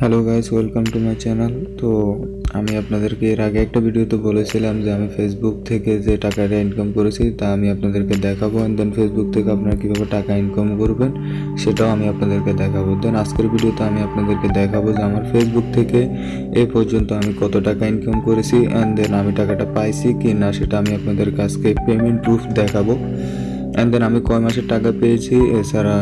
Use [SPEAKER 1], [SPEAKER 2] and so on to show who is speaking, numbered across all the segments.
[SPEAKER 1] Hello guys welcome to my channel তো আমি আপনাদেরকে এর আগে একটা ভিডিওতে বলেছিলাম যে আমি ফেসবুক থেকে যে টাকাটা ইনকাম করেছি, তা আমি আপনাদেরকে দেখাবো অ্যান্ড দেন ফেসবুক থেকে আপনারা কীভাবে টাকা ইনকাম করবেন, সেটাও আমি আপনাদেরকে দেখাবো। দেন আজকের ভিডিওতে আমি আপনাদেরকে দেখাবো যে আমার ফেসবুক থেকে এ পর্যন্ত আমি কত টাকা ইনকাম করেছি অ্যান্ড দেন আমি টাকাটা পাইছি কি না সেটা আমি আপনাদের কাছকে পেমেন্ট প্রুফ দেখাবো। অ্যান্ড দেন আমি কয় মাসের টাকা পেয়েছি? এছাড়া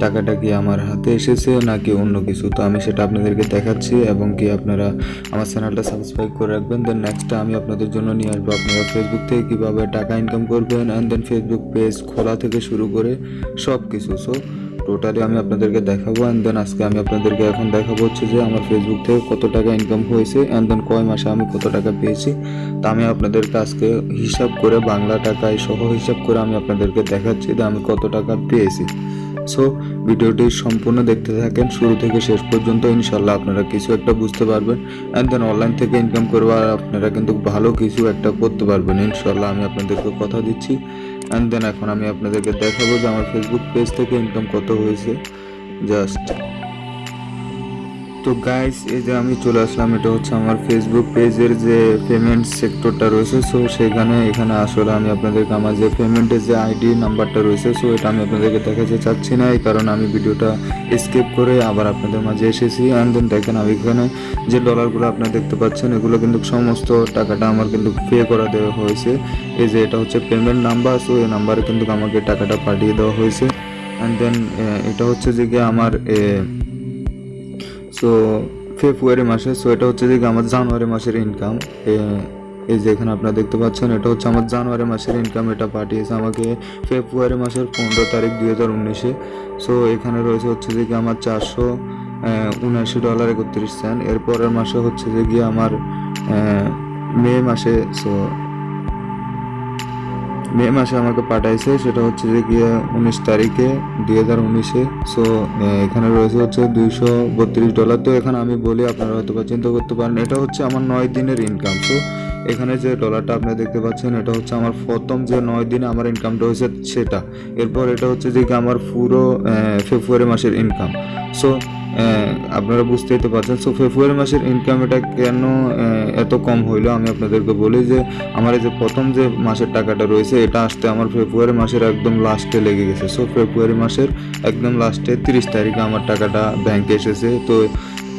[SPEAKER 1] টাকাটা কি আমার হাতে এসেছে নাকি অন্য কিছু? তো আমি সেটা আপনাদেরকে দেখাচ্ছি এবং কি আপনারা আমার চ্যানেলটা সাবস্ক্রাইব করে রাখবেন। দেন নেক্সটটা আমি আপনাদের জন্য নিয়ে আসব। আপনারা ফেসবুক থেকে কীভাবে টাকা ইনকাম করবেন? অ্যান্ড দেন ফেসবুক পেজ খোলা থেকে শুরু করে সব কিছু সো টোটালি আমি আপনাদেরকে দেখাবো অ্যান্ড দেন আজকে আমি আপনাদেরকে এখন দেখাবো হচ্ছে যে আমার ফেসবুক থেকে কত টাকা ইনকাম হয়েছে অ্যান্ড দেন কয় মাসে আমি কত টাকা পেয়েছি। তা আমি আপনাদেরকে আজকে হিসাব করে বাংলা টাকায় সহ হিসাব করে আমি আপনাদেরকে দেখাচ্ছি যে আমি কত টাকা পেয়েছি। সো ভিডিওটি সম্পূর্ণ দেখতে থাকেন, শুরু থেকে শেষ পর্যন্ত ইনশাল্লাহ আপনারা কিছু একটা বুঝতে পারবেন অ্যান্ড দেন অনলাইন থেকে ইনকাম করবার আপনারা কিন্তু ভালো কিছু একটা করতে পারবেন। ইনশাল্লাহ আমি আপনাদেরকে কথা দিচ্ছি। অ্যান্ড দেন এখন আমি আপনাদেরকে দেখাবো যে আমার ফেসবুক পেজ থেকে ইনকাম কত হয়েছে। জাস্ট তো গাইস এই যে আমি চলে আসলাম, এটা হচ্ছে আমার ফেসবুক পেজের যে পেমেন্ট সেক্টরটা রয়েছে সো সেখানে, এখানে আসলে আমি আপনাদেরকে আমার যে পেমেন্টের যে আইডি নাম্বারটা রয়েছে সো এটা আমি আপনাদেরকে দেখাতে চাচ্ছি না, এই কারণে আমি ভিডিওটা স্কিপ করে আবার আপনাদের মাঝে এসেছি। অ্যান্ড দেন দেখেন, আমি এখানে যে ডলারগুলো আপনারা দেখতে পাচ্ছেন, এগুলো কিন্তু সমস্ত টাকাটা আমার কিন্তু পে করা দেওয়া হয়েছে। এই যে এটা হচ্ছে পেমেন্ট নাম্বার সো এই নাম্বারে কিন্তু আমাকে টাকাটা পাঠিয়ে দেওয়া হয়েছে। অ্যান্ড দেন এটা হচ্ছে যে আমার সো ফেব্রুয়ারি মাসে সো এটা হচ্ছে যে আমার জানুয়ারি মাসের ইনকাম এই যে এখানে আপনারা দেখতে পাচ্ছেন, এটা হচ্ছে আমার জানুয়ারি মাসের ইনকাম এটা পাঠিয়েছে আমাকে ফেব্রুয়ারি মাসের পনেরো তারিখ দুই হাজার উনিশে। সো এখানে রয়েছে হচ্ছে যে কি আমার চারশো উনআশি ডলার একত্রিশ সেন্ট এরপরের মাসে হচ্ছে যে গিয়ে আমার মে মাসে সো মে মাসে আমাকে পাঠাইছে, সেটা হচ্ছে যে গিয়ে উনিশ তারিখে, দুই হাজার উনিশে। সো এখানে রয়েছে হচ্ছে দুইশো বত্রিশ ডলার তো এখানে আমি বলি, আপনারা হয়তো বা চিন্তা করতে পারেন, এটা হচ্ছে আমার নয় দিনের ইনকাম সো এখানে যে ডলারটা আপনারা দেখতে পাচ্ছেন, এটা হচ্ছে আমার প্রথম যে নয় দিনে আমার ইনকামটা হয়েছে সেটা। এরপর এটা হচ্ছে যে আমার পুরো ফেব্রুয়ারি মাসের ইনকাম সো আপনারা বুঝতেই তো পারছেন। সো ফেব্রুয়ারি মাসের ইনকাম এটা কেন এত কম হইল? আমি আপনাদেরকে বলি যে, আমার এই যে প্রথম যে মাসের টাকাটা রয়েছে, এটা আসতে আমার ফেব্রুয়ারি মাসের একদম লাস্টে লেগে গেছে। সো ফেব্রুয়ারি মাসের একদম লাস্টে তিরিশ তারিখে আমার টাকাটা ব্যাংকে এসেছে। তো,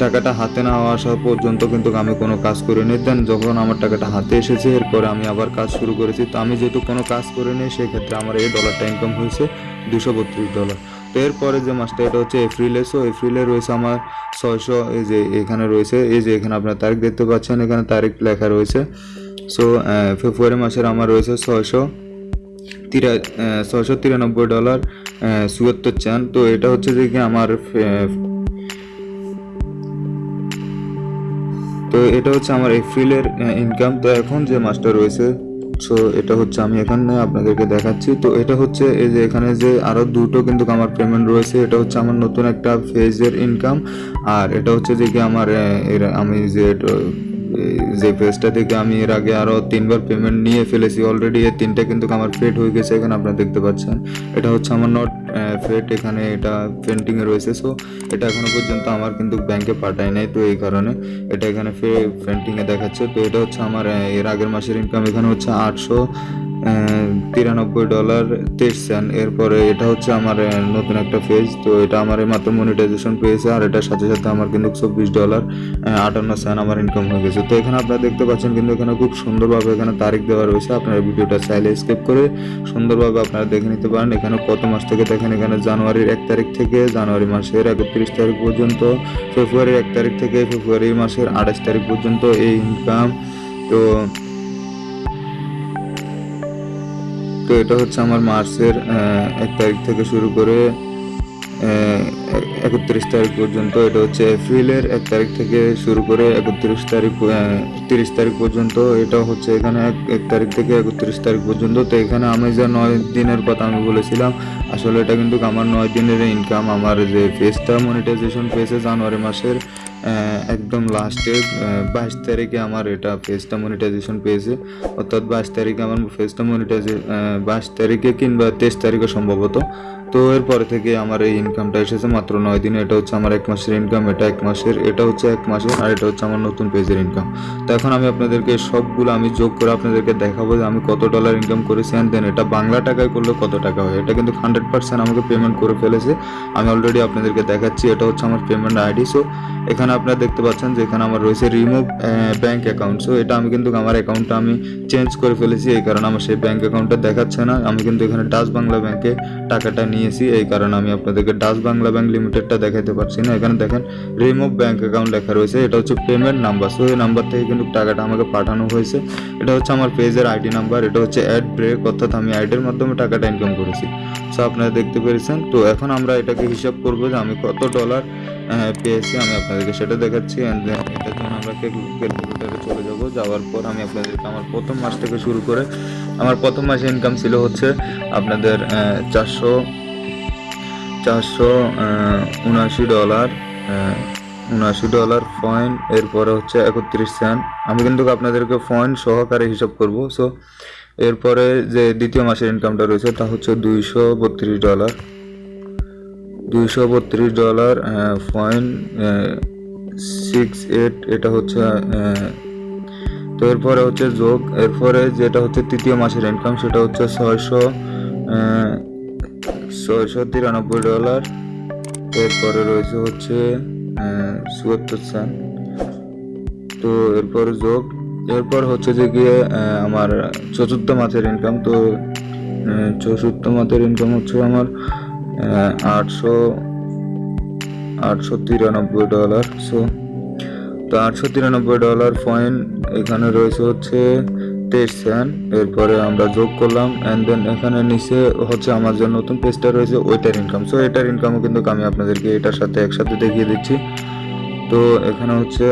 [SPEAKER 1] টাকাটা হাতে না আসা পর্যন্ত কিন্তু আমি কোনো কাজ করিনি। দেন যখন আমার টাকাটা হাতে এসেছে, এরপরে আমি আবার কাজ শুরু করেছি। তো আমি যেহেতু কোনো কাজ করিনি, সেক্ষেত্রে আমার এই ডলারটা ইনকাম হয়েছে দুশো বত্রিশ ডলার এরপরে যে মাসটা, এটা হচ্ছে এপ্রিলে। সো এপ্রিলে রয়েছে আমার ছয়শো, এই যে এখানে রয়েছে, এই যে এখানে আপনার তারিখ দেখতে পাচ্ছেন, এখানে তারিখ লেখা রয়েছে। সো ফেব্রুয়ারি মাসের আমার রয়েছে ছয়শো তিরা ছয়শো তিরানব্বই ডলার চুয়াত্তর চান। তো এটা হচ্ছে যে কি আমার তো এটা হচ্ছে আমার এপ্রিলের ইনকাম তো এখন যে মাসটা রয়েছে সো এটা হচ্ছে আমি এখানে আপনাদেরকে দেখাচ্ছি। তো এটা হচ্ছে এই যে এখানে যে আরও দুটো কিন্তু আমার পেমেন্ট রয়েছে, এটা হচ্ছে আমার নতুন একটা ফেজের ইনকাম আর এটা হচ্ছে যে কি আমার আমি যে যে পেজটা থেকে আমি এর আগে আরও তিনবার পেমেন্ট নিয়ে ফেলেছি অলরেডি এর তিনটা কিন্তু আমার ফেড হয়ে গেছে এখানে আপনারা দেখতে পাচ্ছেন। এটা হচ্ছে আমার নট ফেড এখানে এটা পেন্টিংয়ে রয়েছে। সো এটা এখনও পর্যন্ত আমার কিন্তু ব্যাংকে পাঠায় নাই তো এই কারণে এটা এখানে ফে পেন্টিংয়ে দেখাচ্ছে। তো এটা হচ্ছে আমার এর আগের মাসের ইনকাম এখানে হচ্ছে আটশো তিরানব্বই ডলার তেইশ সেন্ট এরপরে এটা হচ্ছে আমার নতুন একটা পেজ তো এটা আমার মাত্র মনিটাইজেশন পেয়েছে, আর এটার সাথে সাথে আমার কিন্তু চব্বিশ ডলার আটান্ন সেন্ট আমার ইনকাম হয়ে গেছে। তো এখানে আপনারা দেখতে পাচ্ছেন কিন্তু এখানে খুব সুন্দরভাবে এখানে তারিখ দেওয়া রয়েছে, আপনারা ভিডিওটা চাইলে স্কিপ করে সুন্দরভাবে আপনারা দেখে নিতে পারেন। এখানে কত মাস থেকে দেখেন, এখানে জানুয়ারির এক তারিখ থেকে জানুয়ারি মাসের একত্রিশ তারিখ পর্যন্ত, ফেব্রুয়ারির এক তারিখ থেকে ফেব্রুয়ারি মাসের আঠাশ তারিখ পর্যন্ত এই ইনকাম তো তো এটা হচ্ছে আমার মার্চের এক তারিখ থেকে শুরু করে একত্রিশ তারিখ পর্যন্ত। এটা হচ্ছে এপ্রিলের এক তারিখ থেকে শুরু করে একত্রিশ তারিখ তিরিশ তারিখ পর্যন্ত। এটা হচ্ছে এখানে এক তারিখ থেকে একত্রিশ তারিখ পর্যন্ত। তো এখানে আমি যে নয় দিনের কথা আমি বলেছিলাম, আসলে এটা কিন্তু আমার নয় দিনের ইনকাম আমার যে ফেসটা মনিটাইজেশন ফেসে জানুয়ারি মাসের একদম লাস্টে বাইশ তারিখে আমার এটা ফেসটা মনিটাইজেশন পেয়েছে। অর্থাৎ বাইশ তারিখে আমার ফেসটা মনিটাইজে বাইশ তারিখে কিংবা তেইশ তারিখে সম্ভবত। তো এরপরে থেকে আমার এই ইনকামটা এসেছে মাত্র নয় দিনে। এটা হচ্ছে আমার এক মাসের ইনকাম এটা এক মাসের, এটা হচ্ছে এক মাসের, আর এটা হচ্ছে আমার নতুন পেজের ইনকাম তো এখন আমি আপনাদেরকে সবগুলো আমি যোগ করে আপনাদেরকে দেখাবো যে আমি কত ডলার ইনকাম করেছি অ্যান্ড দেন এটা বাংলা টাকায় করলে কত টাকা হয়। এটা কিন্তু হান্ড্রেড পার্সেন্ট আমাকে পেমেন্ট করে ফেলেছে। আমি অলরেডি আপনাদেরকে দেখাচ্ছি, এটা হচ্ছে আমার পেমেন্ট আইডি সো এখানে আপনারা দেখতে পাচ্ছেন যে এখানে আমার রয়েছে রিমুভ ব্যাঙ্ক অ্যাকাউন্ট সো এটা আমি কিন্তু আমার অ্যাকাউন্টটা আমি চেঞ্জ করে ফেলেছি, এই কারণে আমার সেই ব্যাঙ্ক অ্যাকাউন্টটা দেখাচ্ছে না। আমি কিন্তু এখানে ডাচ বাংলা ব্যাঙ্কে টাকাটা নিয়েছি, এই কারণে আমি আপনাদেরকে ডাচ বাংলা ব্যাংক লিমিটেডটা দেখাতে পারছি না। এখানে দেখেন রিমুভ ব্যাঙ্ক অ্যাকাউন্ট লেখা রয়েছে। এটা হচ্ছে পেমেন্ট নাম্বার সো এই নাম্বার থেকে কিন্তু টাকাটা আমাকে পাঠানো হয়েছে। এটা হচ্ছে আমার পেজের আইডি নাম্বার এটা হচ্ছে অ্যাড ব্রেক অর্থাৎ আমি আইডির মাধ্যমে টাকাটা ইনকাম করেছি। সো আপনারা দেখতে পেরেছেন? তো, এখন আমরা এটাকে হিসাব করব যে আমি কত ডলার পেয়েছি। আমি আপনাদেরকে সেটা দেখাচ্ছি। অ্যান্ড দেন এটার জন্য আমরা ক্যালকুলেটারে চলে যাব। যাওয়ার পর আমি আপনাদেরকে আমার প্রথম মাস থেকে শুরু করে, আমার প্রথম মাসে ইনকাম ছিল হচ্ছে আপনাদের চারশো চারশো উনআশি ডলার উনআশি ডলার পয়েন্ট এরপরে হচ্ছে একত্রিশ সেন্ট আমি কিন্তু আপনাদেরকে পয়েন্ট সহকারে হিসাব করব। সো এরপরে যে দ্বিতীয় মাসের ইনকামটা রয়েছে, তা হচ্ছে দুইশো বত্রিশ ডলার। দুইশো বত্রিশ ডলার পয়েন্ট সিক্স এইট এটা হচ্ছে তো এরপরে হচ্ছে যোগ। এরপরে যেটা হচ্ছে তৃতীয় মাসের ইনকাম সেটা হচ্ছে ছয়শো ছয়শো তিরানব্বই ডলার। এরপরে রয়েছে হচ্ছে চুয়াত্তর সেন্ট তো এরপর যোগ, এরপর হচ্ছে যে গিয়ে আমার চতুর্থ মাসের ইনকাম তো চতুর্থ মাসের ইনকাম হচ্ছে আমার আটশো আটশো তিরানব্বই ডলার। সো তো আটশো তিরানব্বই ডলার পয়েন্ট এখানে রয়েছে হচ্ছে সেন্ট এরপরে আমরা যোগ করলাম অ্যান্ড দেন এখানে নিচে হচ্ছে আমার যে নতুন পেজটা রয়েছে, ওইটার ইনকাম সো এটার ইনকামও কিন্তু আমি আপনাদেরকে এটার সাথে একসাথে দেখিয়ে দিচ্ছি। তো, এখানে হচ্ছে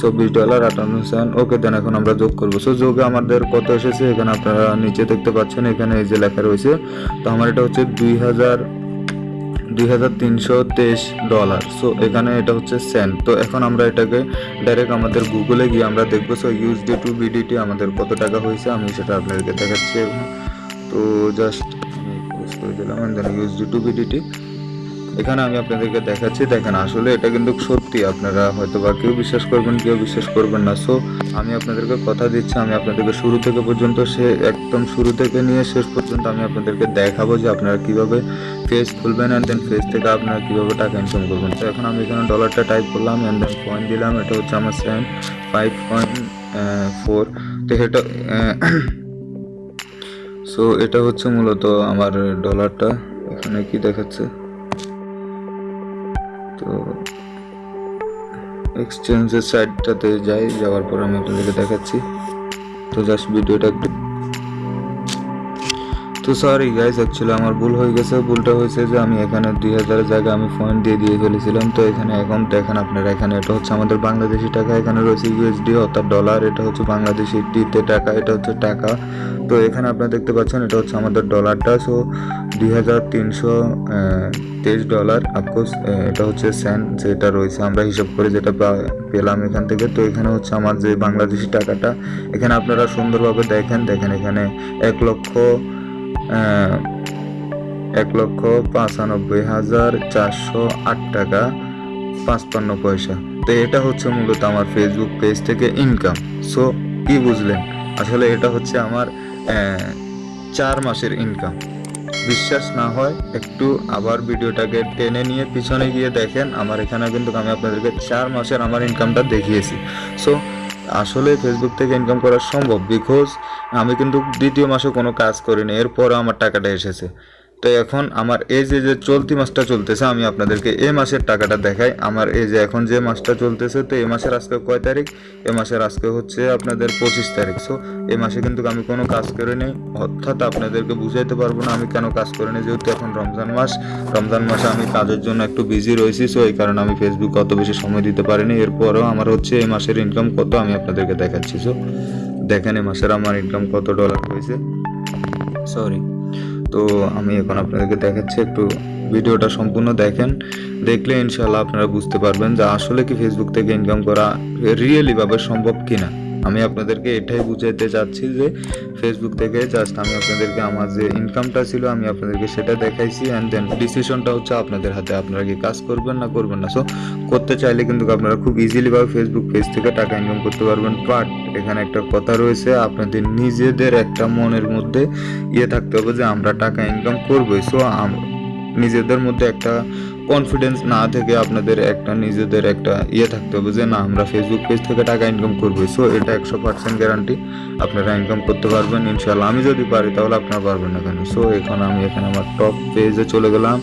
[SPEAKER 1] চব্বিশ ডলার আটান্ন সেন্ট ওকে দেন এখন আমরা যোগ করব। সো যোগে আমাদের কত এসেছে? এখানে আপনারা নিচে দেখতে পাচ্ছেন, এখানে এই যে লেখা রয়েছে। তো, আমার এটা হচ্ছে দুই হাজার দুই হাজার তিনশো তেইশ ডলার সো এখানে এটা হচ্ছে সেন্ট তো এখন আমরা এটাকে ডাইরেক্ট আমাদের গুগলে গিয়ে আমরা দেখব সো ইউএসডি টু বিডিটি আমাদের কত টাকা হয়েছে, আমি সেটা আপনাদেরকে দেখাচ্ছি। তো জাস্ট করে দিলাম ইউএসডি টু বিডিটি এখানে আমি আপনাদেরকে দেখাচ্ছি, দেখেন আসলে এটা কিন্তু সত্যি, আপনারা হয়তো বা কেউ বিশ্বাস করবেন, কেউ বিশ্বাস করবেন না। সো আমি আপনাদেরকে কথা দিচ্ছি, আমি আপনাদেরকে শুরু থেকে পর্যন্ত সে, একদম শুরু থেকে নিয়ে শেষ পর্যন্ত আমি আপনাদেরকে দেখাবো যে আপনারা কীভাবে ফেস খুলবেন অ্যান্ড দেন ফেস থেকে আপনারা কীভাবে টাকা ইনকাম করবেন। তো এখন আমি এখানে ডলারটা টাইপ করলাম অ্যান্ড দেন পয়েন্ট দিলাম, এটা হচ্ছে আমার সেভেন ফাইভ পয়েন্ট ফোর তো এটা সো এটা হচ্ছে মূলত আমার ডলারটা এখানে কি দেখাচ্ছে? তো এক্সচেঞ্জের সাইডটাতে যাই যাওয়ার পর আমি আপনাদেরকে দেখাচ্ছি। তো জাস্ট ভিডিওটা একটু তো সরি গাইজ অ্যাকচুয়ালি আমার ভুল হয়ে গেছে, ভুলটা হয়েছে যে আমি এখানে দুই হাজারের জায়গায় আমি পয়েন্ট দিয়ে দিয়ে ফেলেছিলাম। তো এখানে এখন দেখেন আপনারা এখানে এটা হচ্ছে আমাদের বাংলাদেশি টাকা, এখানে রয়েছে ইউএসডি অর্থাৎ ডলার এটা হচ্ছে বাংলাদেশি টিতে টাকা, এটা হচ্ছে টাকা। তো এখানে আপনারা দেখতে পাচ্ছেন এটা হচ্ছে আমাদের ডলারটা সো দুই হাজার তিনশো তেইশ ডলার আফকোর্স এটা হচ্ছে সেন্ট যেটা রয়েছে, আমরা হিসাব করে যেটা পেলাম এখান থেকে। তো এখানে হচ্ছে আমার যে বাংলাদেশি টাকাটা, এখানে আপনারা সুন্দরভাবে দেখেন দেখেন এখানে এক লক্ষ এক লক্ষ পঁচানব্বই হাজার চারশো আট টাকা, পাঁচপান্ন পয়সা। তো এটা হচ্ছে মূলত আমার ফেসবুক পেজ থেকে ইনকাম সো কি বুঝলেন? আসলে এটা হচ্ছে আমার চার মাসের ইনকাম বিশ্বাস না হয়, একটু আবার ভিডিওটাকে টেনে নিয়ে পিছনে গিয়ে দেখেন। আমার এখানে কিন্তু আমি আপনাদেরকে চার মাসের আমার ইনকামটা দেখিয়েছি। সো আসলে ফেসবুক থেকে ইনকাম করা সম্ভব বিকজ আমি কিন্তু দ্বিতীয় মাসে কোনো কাজ করিনি, এরপরও আমার টাকাটা এসেছে। তো এখন আমার এই যে যে চলতি মাসটা চলতেছে, আমি আপনাদেরকে এই মাসের টাকাটা দেখাই। আমার এই যে এখন যে মাসটা চলতেছে, তো এই মাসের আজকে কয় তারিখ? এ মাসের আজকে হচ্ছে আপনাদের পঁচিশ তারিখ। সো এ মাসে কিন্তু আমি কোনো কাজ করে করিনি। অর্থাৎ আপনাদেরকে বুঝাইতে পারব না আমি কেন কাজ করে করিনি, যেহেতু এখন রমজান মাস। রমজান মাসে আমি কাজের জন্য একটু বিজি রয়েছি সো এই কারণে আমি ফেসবুক অত বেশি সময় দিতে পারিনি। এরপরও আমার হচ্ছে এই মাসের ইনকাম কত আমি আপনাদেরকে দেখাচ্ছি। সো দেখেন এ মাসের আমার ইনকাম কত ডলার হয়েছে। সরি তো আমি এখন আপনাদেরকে দেখাচ্ছি একটু ভিডিওটা সম্পূর্ণ দেখেন। দেখলে ইনশাল্লাহ আপনারা বুঝতে পারবেন যে আসলে কি ফেসবুক থেকে ইনকাম করা রিয়েলিভাবে সম্ভব কিনা। আমি আপনাদেরকে এটাই বুঝাইতে চাচ্ছি যে ফেসবুক থেকে জাস্ট আমি আপনাদেরকে আমার যে ইনকামটা ছিল, আমি আপনাদেরকে সেটা দেখাইছি অ্যান্ড দেন ডিসিশনটা হচ্ছে আপনাদের হাতে। আপনারা কি কাজ করবেন না করবেন না? সো করতে চাইলে কিন্তু আপনারা খুব ইজিলি ভাবে ফেসবুক পেজ থেকে টাকা ইনকাম করতে পারবেন। বাট এখানে একটা কথা রয়েছে, আপনাদের নিজেদের একটা মনের মধ্যে ইয়ে থাকতে হবে যে আমরা টাকা ইনকাম করবোই। সো নিজেদের মধ্যে একটা কনফিডেন্স না থেকে আপনাদের একটা নিজেদের একটা ইয়ে থাকতে হবে যে, না, আমরা ফেসবুক পেজ থেকে টাকা ইনকাম করব সো এটা একশো পার্সেন্ট গ্যারান্টি আপনারা ইনকাম করতে পারবেন ইনশাল্লাহ আমি যদি পারি, তাহলে আপনারা পারবেন না কেন? সো এখন আমি, এখানে আমার টপ পেজে চলে গেলাম।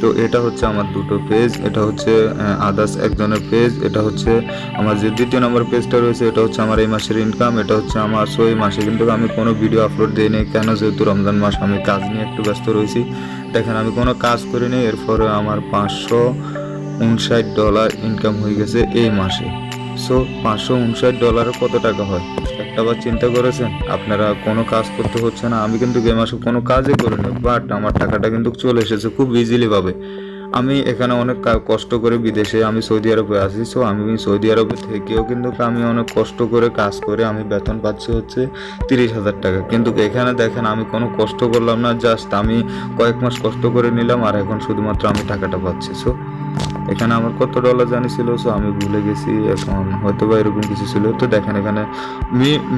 [SPEAKER 1] তো এটা হচ্ছে আমার দুটো পেজ এটা হচ্ছে আদার্স একজনের পেজ এটা হচ্ছে আমার যে দ্বিতীয় নম্বর পেজটা রয়েছে, এটা হচ্ছে আমার এই মাসের ইনকাম এটা হচ্ছে আমার সো এই মাসে কিন্তু আমি কোনো ভিডিও আপলোড দিইনি কেন? যেহেতু রমজান মাস, আমি কাজ নিয়ে একটু ব্যস্ত রয়েছি। দেখেন, আমি কোনো কাজ করিনি এরপরে আমার পাঁচশো উনষাট ডলার ইনকাম হয়ে গেছে এই মাসে। সো পাঁচশো উনষাট ডলারে কত টাকা হয়? একটা বার চিন্তা করেছেন? আপনারা কোনো কাজ করতে হচ্ছে না। আমি কিন্তু এ মাসে কোনো কাজই করিনি বাট আমার টাকাটা কিন্তু চলে এসেছে খুব ইজিলি ভাবে। আমি এখানে অনেক কষ্ট করে বিদেশে আমি সৌদি আরবে আছি সো আমি সৌদি আরবে থেকেও কিন্তু আমি অনেক কষ্ট করে কাজ করে আমি বেতন পাচ্ছি হচ্ছে তিরিশ হাজার টাকা। কিন্তু এখানে দেখেন, আমি কোনো কষ্ট করলাম না জাস্ট আমি কয়েক মাস কষ্ট করে নিলাম, আর এখন শুধুমাত্র আমি টাকাটা পাচ্ছি সো এখানে আমার কত ডলার জানি ছিল সো আমি ভুলে গেছি। এখন হয়তো বা এরকম কিছু ছিল। তো দেখেন এখানে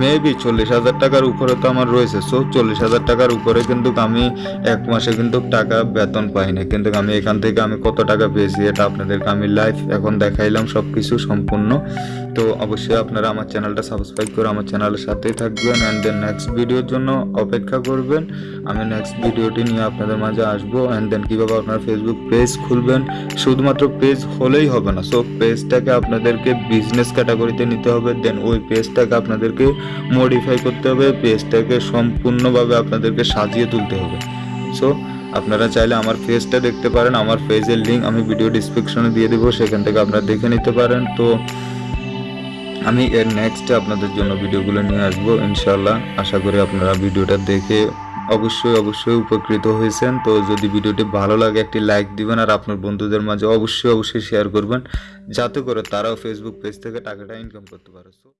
[SPEAKER 1] মেবি চল্লিশ হাজার টাকার উপরে তো আমার রয়েছে। সো চল্লিশ হাজার টাকার উপরে কিন্তু আমি এক মাসে কিন্তু টাকা বেতন পাইনি। কিন্তু আমি এখান থেকে আমি কত টাকা পেয়েছি, এটা আপনাদেরকে আমি লাইফ এখন দেখাইলাম সব কিছু সম্পূর্ণ। তো অবশ্যই আপনারা আমার চ্যানেলটা সাবস্ক্রাইব করে আমার চ্যানেলের সাথেই থাকবেন অ্যান্ড দেন নেক্সট ভিডিওর জন্য অপেক্ষা করবেন। আমি নেক্সট ভিডিওটি নিয়ে আপনাদের মাঝে আসব অ্যান্ড দেন কীভাবে আপনারা ফেসবুক পেজ খুলবেন। শুধুমাত্র পেজ হলেই হবে না সো পেজটাকে আপনাদেরকে বিজনেস ক্যাটাগরিতে নিতে হবে দেন ওই পেজটাকে আপনাদেরকে মডিফাই করতে হবে পেজটাকে সম্পূর্ণভাবে আপনাদেরকে সাজিয়ে তুলতে হবে। সো আপনারা চাইলে আমার পেজটা দেখতে পারেন, আমার পেজের লিঙ্ক আমি ভিডিও ডিসক্রিপশনে দিয়ে দেবো, সেখান থেকে আপনারা দেখে নিতে পারেন। তো আমি এর নেক্সট আপনাদের জন্য ভিডিওগুলো নিয়ে আসব ইনশাল্লাহ আশা করি আপনারা ভিডিওটা দেখে অবশ্যই অবশ্যই উপকৃত হয়েছেন। তো যদি ভিডিওটি ভালো লাগে, একটি লাইক দিবেন আর আপনার বন্ধুদের মাঝে অবশ্যই অবশ্যই শেয়ার করবেন। যাতে করে তারাও ফেসবুক পেজ থেকে টাকাটা ইনকাম করতে পারে।